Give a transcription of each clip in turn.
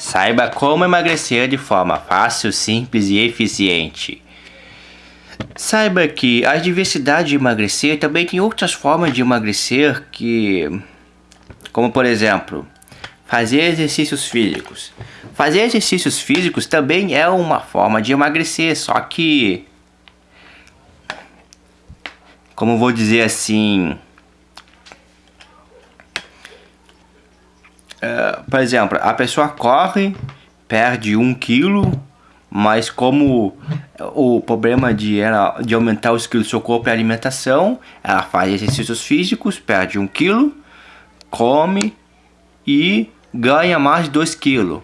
Saiba como emagrecer de forma fácil, simples e eficiente. Saiba que a diversidade de emagrecer também tem outras formas de emagrecer que... Como por exemplo, fazer exercícios físicos. Fazer exercícios físicos também é uma forma de emagrecer, só que... Como vou dizer assim... Uh, por exemplo, a pessoa corre, perde um quilo, mas como o problema de, ela, de aumentar os quilos do seu corpo é a alimentação, ela faz exercícios físicos, perde um quilo, come e ganha mais de 2 quilos.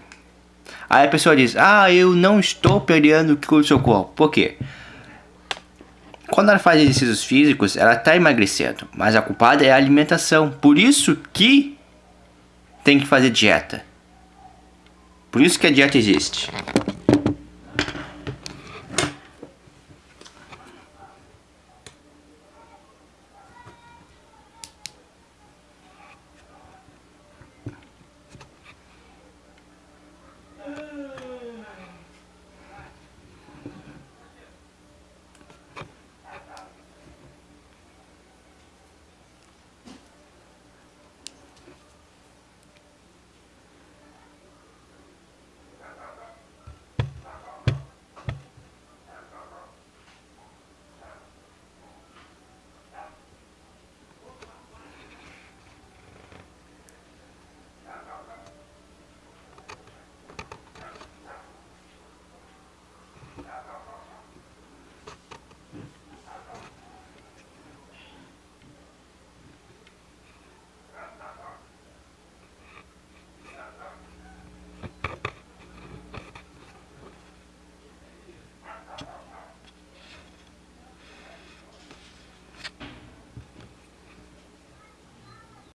Aí a pessoa diz, ah, eu não estou perdendo quilo do seu corpo. Por quê? Quando ela faz exercícios físicos, ela está emagrecendo, mas a culpada é a alimentação. Por isso que tem que fazer dieta. Por isso que a dieta existe.